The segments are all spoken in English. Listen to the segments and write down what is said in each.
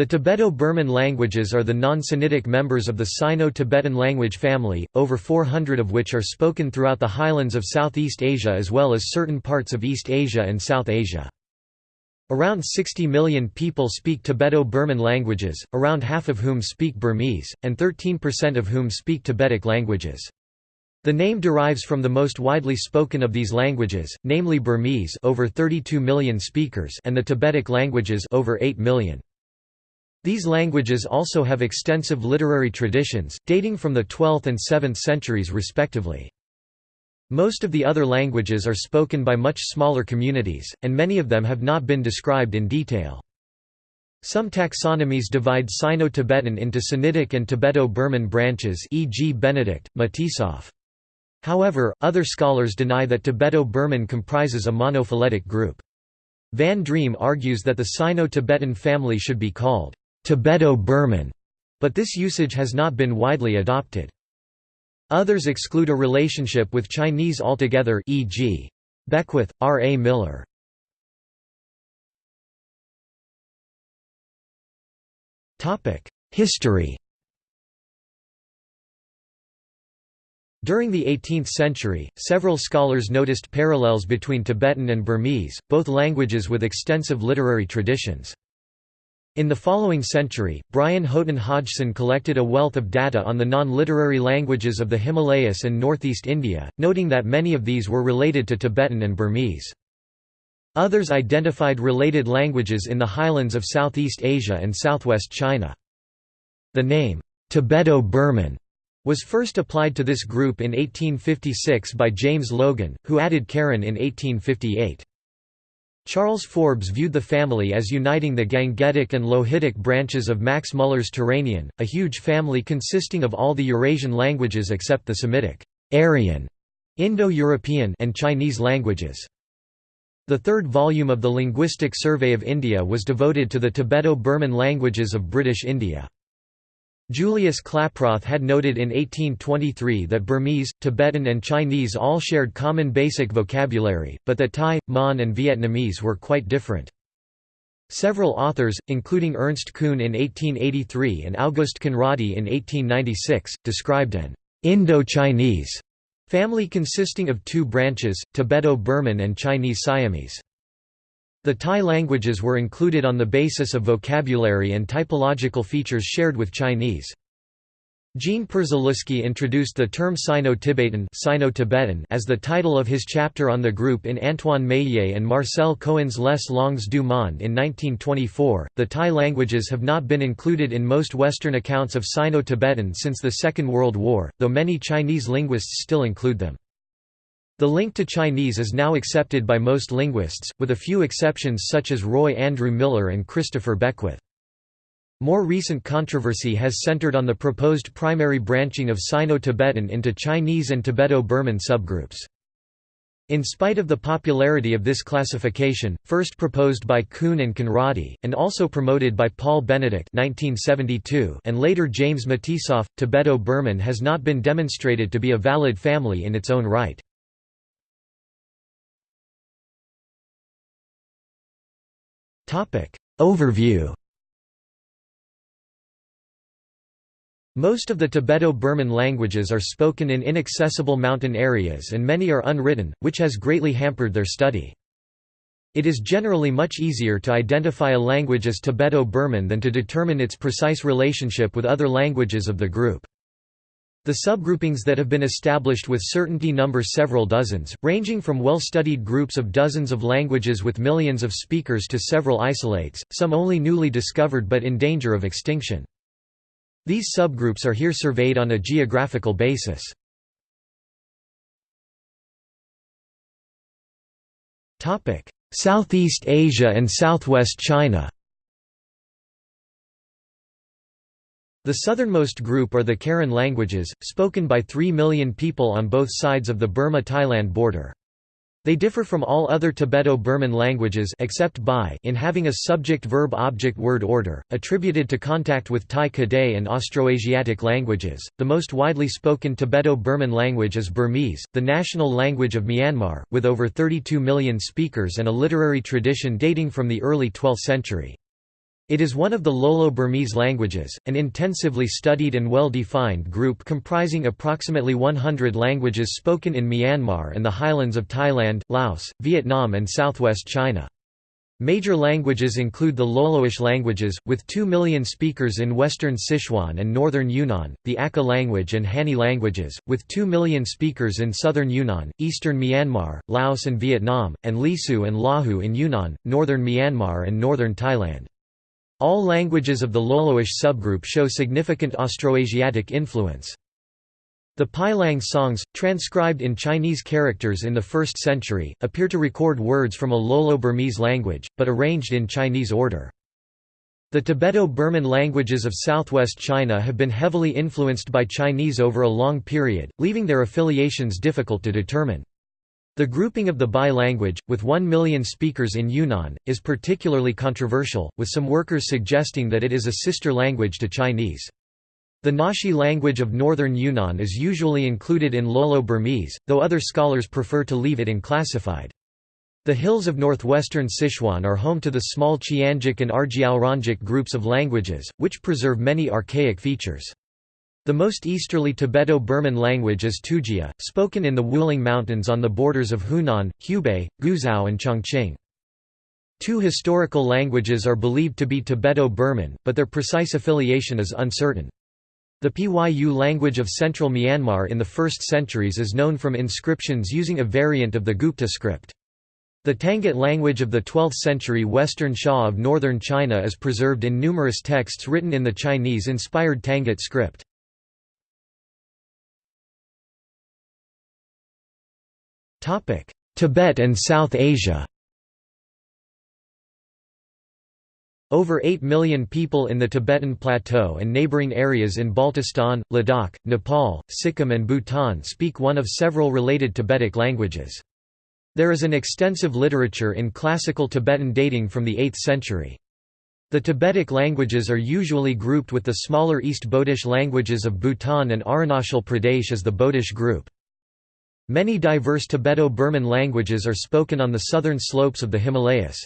The Tibeto-Burman languages are the non-Sinitic members of the Sino-Tibetan language family, over 400 of which are spoken throughout the highlands of Southeast Asia as well as certain parts of East Asia and South Asia. Around 60 million people speak Tibeto-Burman languages, around half of whom speak Burmese, and 13% of whom speak Tibetic languages. The name derives from the most widely spoken of these languages, namely Burmese over 32 million speakers and the Tibetic languages over 8 million. These languages also have extensive literary traditions, dating from the 12th and 7th centuries respectively. Most of the other languages are spoken by much smaller communities, and many of them have not been described in detail. Some taxonomies divide Sino-Tibetan into Sinitic and Tibeto-Burman branches e.g. Benedict, Matisoff. However, other scholars deny that Tibeto-Burman comprises a monophyletic group. Van Driem argues that the Sino-Tibetan family should be called Tibeto-Burman, but this usage has not been widely adopted. Others exclude a relationship with Chinese altogether e.g. Beckwith, R. A. Miller. History During the 18th century, several scholars noticed parallels between Tibetan and Burmese, both languages with extensive literary traditions. In the following century, Brian Houghton Hodgson collected a wealth of data on the non-literary languages of the Himalayas and northeast India, noting that many of these were related to Tibetan and Burmese. Others identified related languages in the highlands of Southeast Asia and southwest China. The name, Tibeto-Burman, was first applied to this group in 1856 by James Logan, who added Karen in 1858. Charles Forbes viewed the family as uniting the Gangetic and Lohitic branches of Max Muller's Turanian, a huge family consisting of all the Eurasian languages except the Semitic, Aryan, Indo-European and Chinese languages. The third volume of the Linguistic Survey of India was devoted to the Tibeto-Burman languages of British India. Julius Klaproth had noted in 1823 that Burmese, Tibetan and Chinese all shared common basic vocabulary, but that Thai, Mon and Vietnamese were quite different. Several authors, including Ernst Kuhn in 1883 and August Conrady in 1896, described an Indo-Chinese family consisting of two branches, Tibeto-Burman and Chinese Siamese. The Thai languages were included on the basis of vocabulary and typological features shared with Chinese. Jean Przyluski introduced the term Sino-Tibetan as the title of his chapter on the group in Antoine Meillet and Marcel Cohen's Les Langues du Monde in 1924. The Thai languages have not been included in most Western accounts of Sino-Tibetan since the Second World War, though many Chinese linguists still include them. The link to Chinese is now accepted by most linguists, with a few exceptions such as Roy Andrew Miller and Christopher Beckwith. More recent controversy has centered on the proposed primary branching of Sino-Tibetan into Chinese and Tibeto-Burman subgroups. In spite of the popularity of this classification, first proposed by Kuhn and Conrady, and also promoted by Paul Benedict 1972 and later James Matisoff, Tibeto-Burman has not been demonstrated to be a valid family in its own right. Overview Most of the Tibeto-Burman languages are spoken in inaccessible mountain areas and many are unwritten, which has greatly hampered their study. It is generally much easier to identify a language as Tibeto-Burman than to determine its precise relationship with other languages of the group. The subgroupings that have been established with certainty number several dozens, ranging from well-studied groups of dozens of languages with millions of speakers to several isolates, some only newly discovered but in danger of extinction. These subgroups are here surveyed on a geographical basis. Southeast Asia and Southwest China The southernmost group are the Karen languages, spoken by 3 million people on both sides of the Burma-Thailand border. They differ from all other Tibeto-Burman languages except Bai in having a subject-verb-object-word order, attributed to contact with Thai Kadai and Austroasiatic languages. The most widely spoken Tibeto-Burman language is Burmese, the national language of Myanmar, with over 32 million speakers and a literary tradition dating from the early 12th century. It is one of the Lolo-Burmese languages, an intensively studied and well-defined group comprising approximately 100 languages spoken in Myanmar and the highlands of Thailand, Laos, Vietnam and southwest China. Major languages include the Loloish languages, with 2 million speakers in western Sichuan and northern Yunnan, the Akha language and Hani languages, with 2 million speakers in southern Yunnan, eastern Myanmar, Laos and Vietnam, and Lisu and Lahu in Yunnan, northern Myanmar and northern Thailand. All languages of the Loloish subgroup show significant Austroasiatic influence. The Pailang songs, transcribed in Chinese characters in the 1st century, appear to record words from a Lolo-Burmese language, but arranged in Chinese order. The Tibeto-Burman languages of southwest China have been heavily influenced by Chinese over a long period, leaving their affiliations difficult to determine. The grouping of the Bai language, with 1 million speakers in Yunnan, is particularly controversial, with some workers suggesting that it is a sister language to Chinese. The Naxi language of northern Yunnan is usually included in Lolo-Burmese, though other scholars prefer to leave it unclassified. The hills of northwestern Sichuan are home to the small Qiangic and Arjiaorangic groups of languages, which preserve many archaic features. The most easterly Tibeto-Burman language is Tujia, spoken in the Wuling Mountains on the borders of Hunan, Hubei, Guizhou and Chongqing. Two historical languages are believed to be Tibeto-Burman, but their precise affiliation is uncertain. The Pyu language of central Myanmar in the 1st centuries is known from inscriptions using a variant of the Gupta script. The Tangut language of the 12th century Western Xia of northern China is preserved in numerous texts written in the Chinese-inspired Tangut script. Tibet and South Asia Over 8 million people in the Tibetan Plateau and neighbouring areas in Baltistan, Ladakh, Nepal, Sikkim and Bhutan speak one of several related Tibetic languages. There is an extensive literature in classical Tibetan dating from the 8th century. The Tibetic languages are usually grouped with the smaller East Bodish languages of Bhutan and Arunachal Pradesh as the Bodish group. Many diverse Tibeto-Burman languages are spoken on the southern slopes of the Himalayas.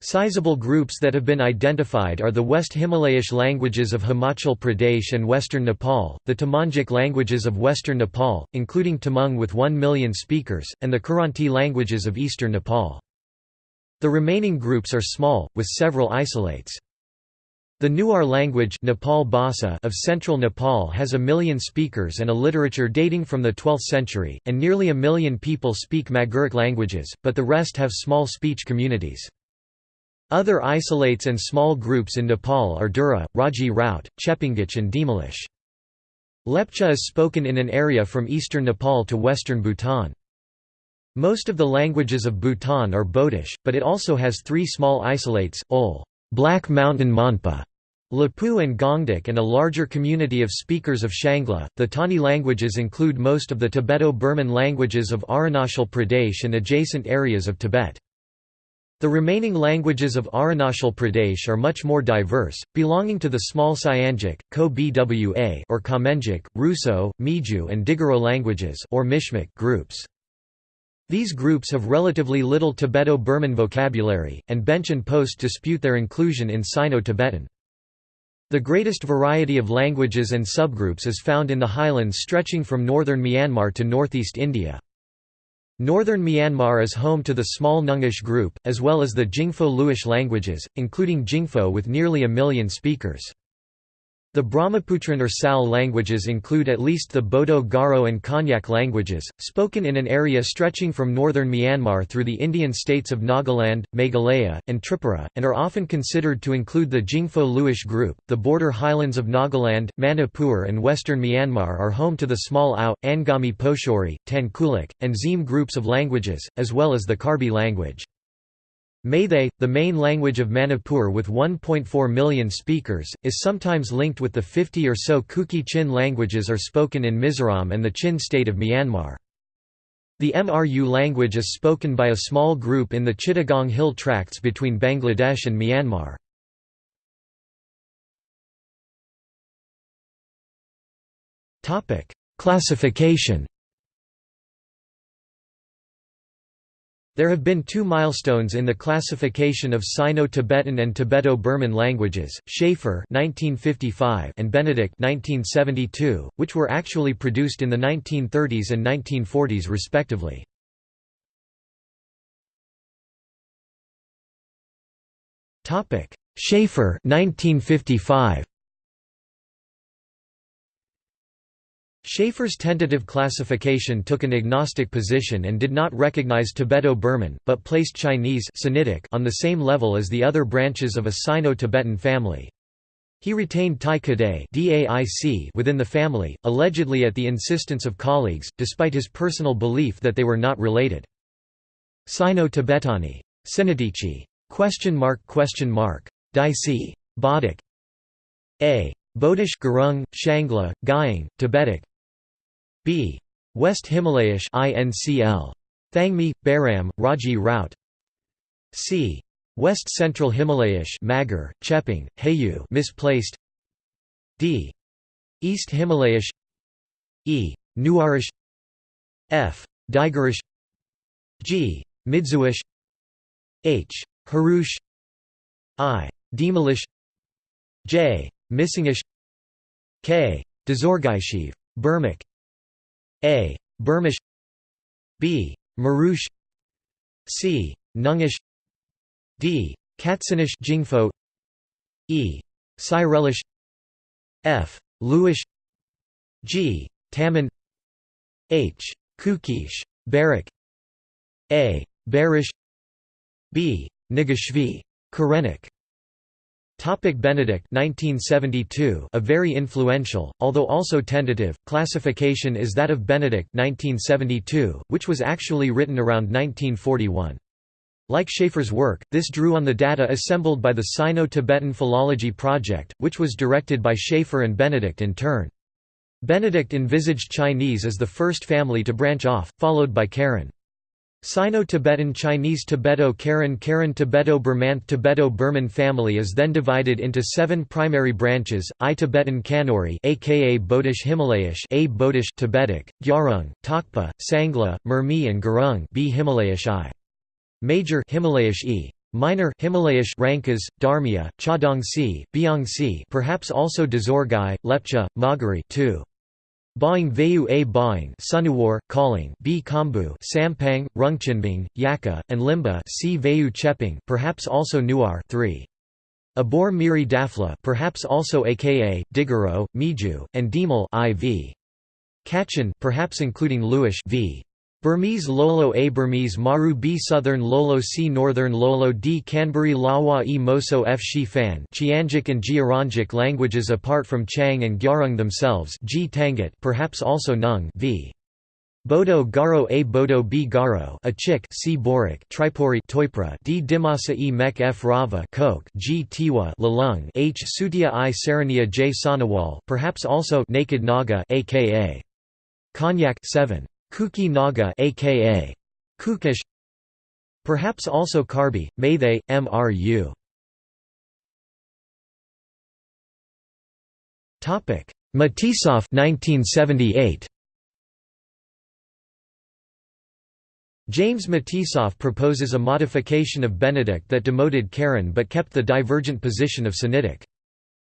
Sizable groups that have been identified are the West Himalayish languages of Himachal Pradesh and western Nepal, the Tamangic languages of western Nepal, including Tamang with 1 million speakers, and the Kiranti languages of eastern Nepal. The remaining groups are small, with several isolates. The Newar language Nepal Bhasa of central Nepal has a million speakers and a literature dating from the 12th century, and nearly a million people speak Maguric languages, but the rest have small speech communities. Other isolates and small groups in Nepal are Dura, Raji Raut, Chepangich and Dhimalish. Lepcha is spoken in an area from eastern Nepal to western Bhutan. Most of the languages of Bhutan are Bodish, but it also has three small isolates, Ol, Black Mountain Monpa, Lapu and Gongdik and a larger community of speakers of Shangla. The Tani languages include most of the Tibeto-Burman languages of Arunachal Pradesh and adjacent areas of Tibet. The remaining languages of Arunachal Pradesh are much more diverse, belonging to the small Siangic, Ko-Bwa or Kamengic, Ruso, Miju and Digaro languages or Mishmic groups. These groups have relatively little Tibeto-Burman vocabulary, and Blench and post dispute their inclusion in Sino-Tibetan. The greatest variety of languages and subgroups is found in the highlands stretching from northern Myanmar to northeast India. Northern Myanmar is home to the small Nungish group, as well as the Jingfo Luish languages, including Jingfo with nearly a million speakers. The Brahmaputran or Sal languages include at least the Bodo Garo and Konyak languages, spoken in an area stretching from northern Myanmar through the Indian states of Nagaland, Meghalaya, and Tripura, and are often considered to include the Jingfo Luish group. The border highlands of Nagaland, Manipur, and western Myanmar are home to the small Ao, Angami Poshori, Tangkulak, and Zim groups of languages, as well as the Karbi language. Meitei, the main language of Manipur with 1.4 million speakers, is sometimes linked with the 50 or so Kuki Chin languages are spoken in Mizoram and the Chin state of Myanmar. The Mru language is spoken by a small group in the Chittagong Hill tracts between Bangladesh and Myanmar. Classification There have been two milestones in the classification of Sino-Tibetan and Tibeto-Burman languages, Shafer and Benedict 1972, which were actually produced in the 1930s and 1940s respectively. Shafer 1955. Shafer's tentative classification took an agnostic position and did not recognize Tibeto-Burman, but placed Chinese on the same level as the other branches of a Sino-Tibetan family. He retained Tai Kadai within the family, allegedly at the insistence of colleagues, despite his personal belief that they were not related. Sino-Tibetani. Sinatichi. Question mark question mark. Daisi. Bodic. A. Bodish Gurung, Shangla, Gyang, Tibetic B. West Himalayish INCL. Thangmi, Baram, Raji Rout C. West Central Himalayish Magar, Chepang, Heyu misplaced D. East Himalayish E. Nuarish F. Digarish G. Midzuish H. Harush I. Demalish J. Missingish K. Dazorgaishiv. Burmic a. Burmish B. Marush C. Nungish D. Katsinish Jingfo E. Cyrelish F. Luish G. Taman H. Kukish, Barak A. Barish B. Nigashvi. Karenik Topic Benedict 1972 a very influential, although also tentative, classification is that of Benedict 1972, which was actually written around 1941. Like Shafer's work, this drew on the data assembled by the Sino-Tibetan Philology Project, which was directed by Shafer and Benedict in turn. Benedict envisaged Chinese as the first family to branch off, followed by Karen. Sino-Tibetan Chinese Tibeto-Karen Karen Tibeto-Burmanth Tibeto-Burman family is then divided into seven primary branches, I-Tibetan Kanuri aka Bodish Himalayish A Bodish Tibetic, Gyarung, Takpa, Sangla, Mermi and Gurung B Himalayish I. Major Himalayish E. Minor Himalayish Rankas, Dharmiya, Chadongsi, Biangsi perhaps also Dazorgai, Lepcha, Magari 2. Baing Vayu A Baing Sunuwar, Calling B Kambu Sampang, Rungchenbing, Yaka, and Limba C Vayu Chepang perhaps also Nuar 3. Abor Miri Dafla perhaps also aka, Digaro, Miju, and Dimal IV. Kachin perhaps including Luish v. Burmese Lolo A. Burmese Maru B. Southern Lolo C. Northern Lolo D. Canberry Lawa E. Moso F. Shi Fan Qiangic and Jiarangic languages apart from Chang and Gyarung themselves G. Tangut perhaps also Nung v. Bodo Garo A. Bodo B. Garo a Chik C. Borik Tripuri Toipra D. Dimasa E. Mek F. Rava Coke G. Tiwa Lalung H. Sutia I. Sarania J. Sanawal perhaps also Naked Naga aka Konyak 7 Kuki Naga aka Kukish Perhaps also Karbi, Maythe, Mru. Topic: Matisoff 1978. James Matisoff proposes a modification of Benedict that demoted Karen but kept the divergent position of Sinitic.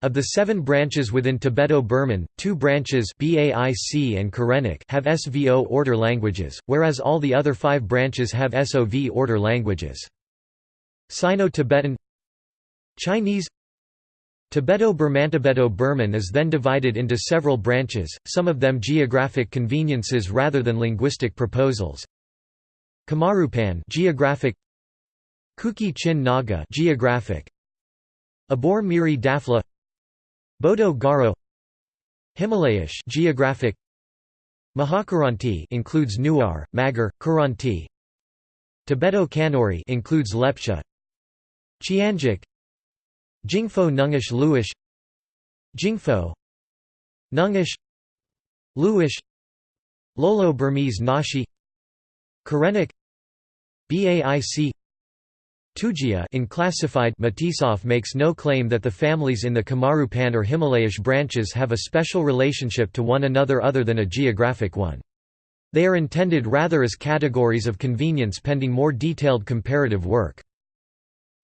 Of the seven branches within Tibeto-Burman, two branches BAIC and Karenik have SVO order languages, whereas all the other five branches have SOV order languages. Sino-Tibetan Chinese Tibeto-Burman is then divided into several branches, some of them geographic conveniences rather than linguistic proposals. Kamarupan geographic Kuki Chin Naga geographic Abor Miri Dafla Bodo Garo Himalayish geographic Mahakiranti includes Nuar, Magar, Kiranti Tibeto Kanuri includes Lepcha Chiangic Jingfo Nungish Luish Jingfo Nungish Luish Lolo Burmese Naxi Karenik Baic Tujia in classified Matisoff makes no claim that the families in the Kamarupan or Himalayish branches have a special relationship to one another other than a geographic one. They are intended rather as categories of convenience pending more detailed comparative work.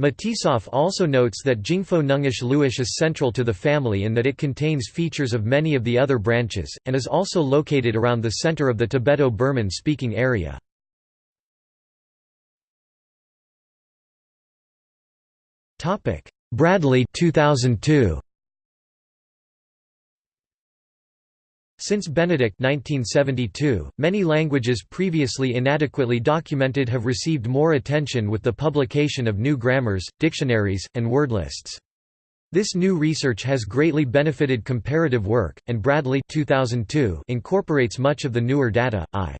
Matisoff also notes that Jingpo Nungish Luish is central to the family in that it contains features of many of the other branches, and is also located around the center of the Tibeto-Burman speaking area. Bradley 2002. Since Benedict 1972, many languages previously inadequately documented have received more attention with the publication of new grammars, dictionaries, and word lists. This new research has greatly benefited comparative work, and Bradley 2002 incorporates much of the newer data. I.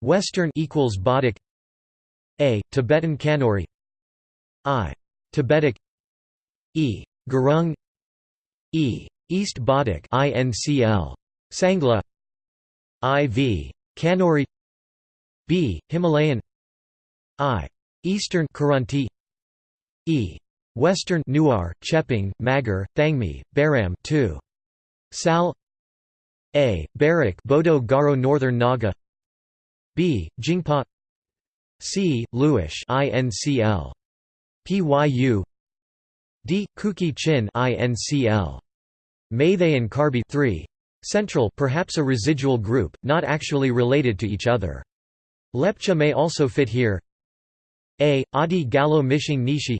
Western equals Bodic A. Tibetan Kanuri I. Tibetic E. Gurung E. East Bodic INCL Sangla IV. Kanuri B. Himalayan I. Eastern Kiranti E. Western Newar, Chepang, Magar, Thangmi, Baram 2. Sal A. Barak Bodo Garo Northern Naga B. Jingpa C. Luish INCL PYU D. Kuki Chin INCL Meitei and Karbi 3 Central perhaps a residual group, not actually related to each other. Lepcha may also fit here A. Adi Gallo Mishing Nishi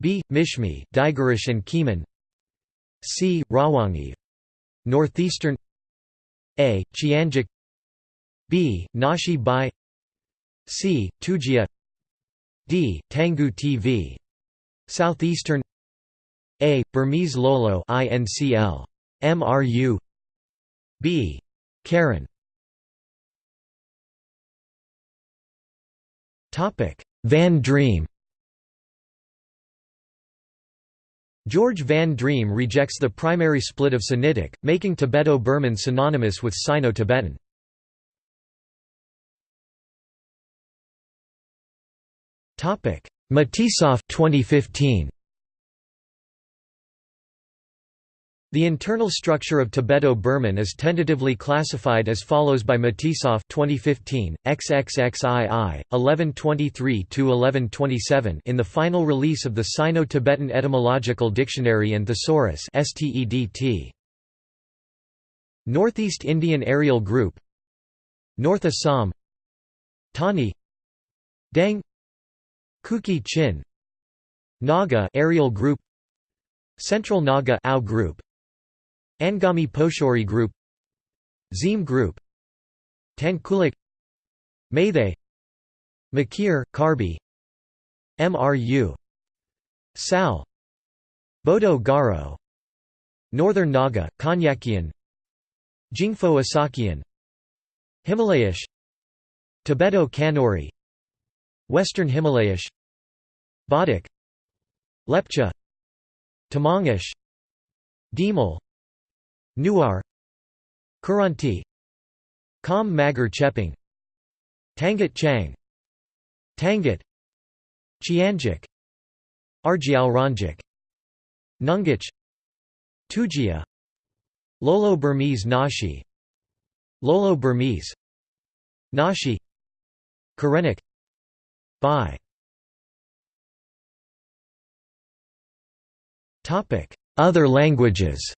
B. Mishmi, Digarish and Kiman C. Rawangi Northeastern A. Qiangic B. Naxi Bai C. Tujia D. Tangu TV Southeastern A. Burmese Lolo INCL MRU B. Karen Van Driem George Van Driem rejects the primary split of Sinitic, making Tibeto-Burman synonymous with Sino-Tibetan. Matisoff 2015 The internal structure of Tibeto-Burman is tentatively classified as follows by Matisoff 2015, XXXII, 1123–1127 in the final release of the Sino-Tibetan Etymological Dictionary and Thesaurus. Northeast Indian Areal Group. North Assam. Tani. Dang Kuki Chin Naga aerial Group Central Naga Ao Group Angami Poshori Group Zim Group Tangkulak Meitei Makir, Karbi MRU Sal Bodo Garo Northern Naga, Konyakian Jingpo Asakian Himalayish Tibeto Kanuri Western Himalayish Bodic Lepcha Tamangish Dimal Newar Kiranti Kam Magar Cheping Tangut Chang Tangut Qiangic Argyal Ranjik Nungich Tujia Lolo Burmese Naxi Lolo Burmese Naxi Karenik Bai Other languages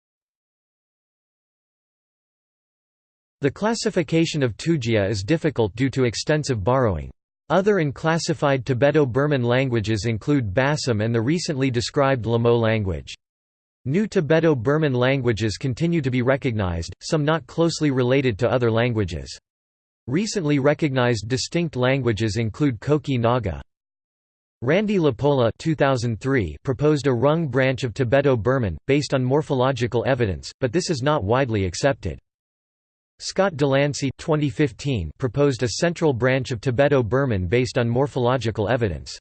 The classification of Tujia is difficult due to extensive borrowing. Other unclassified Tibeto-Burman languages include Basam and the recently described Lamo language. New Tibeto-Burman languages continue to be recognized, some not closely related to other languages. Recently recognized distinct languages include Koki Naga. Randy LaPolla 2003 proposed a Rung branch of Tibeto-Burman, based on morphological evidence, but this is not widely accepted. Scott Delancey 2015 proposed a central branch of Tibeto-Burman based on morphological evidence.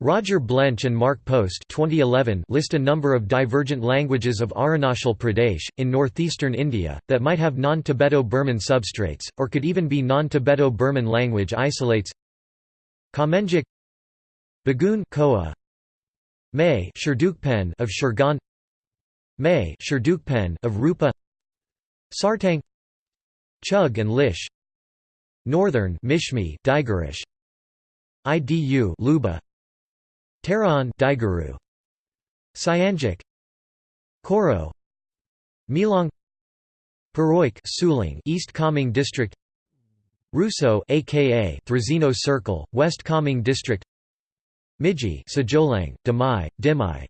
Roger Blench and Mark Post 2011 list a number of divergent languages of Arunachal Pradesh, in northeastern India, that might have non-Tibeto-Burman substrates, or could even be non-Tibeto-Burman language isolates Kamenjik Bagun Koa May Sherdukpen of Shergan May Sherdukpen of Rupa Sartang Chug and Lish Northern Mishmi Digirish Idu Luba Taraon Diguru Cyanjic Koro Milong Paroik Suling East Kameng District Russo aka Thrazino Circle, West Kameng District Miji Sajolang, Damai, Dimai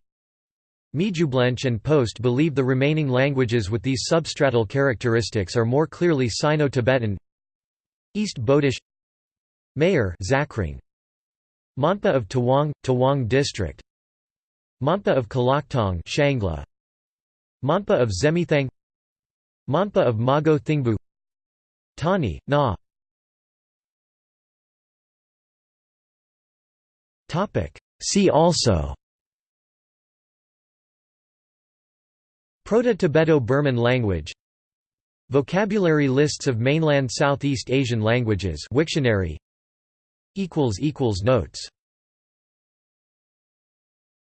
Mijublench and Post believe the remaining languages with these substratal characteristics are more clearly Sino-Tibetan. East Bodish Mayor Zakring. Monpa of Tawang, Tawang District. Monpa of Kalaktong Shangla. Monpa of Zemithang. Monpa of Mago Thingbu. Tani, Na See also. Proto-Tibeto-Burman language. Vocabulary lists of mainland Southeast Asian languages. Wiktionary. Notes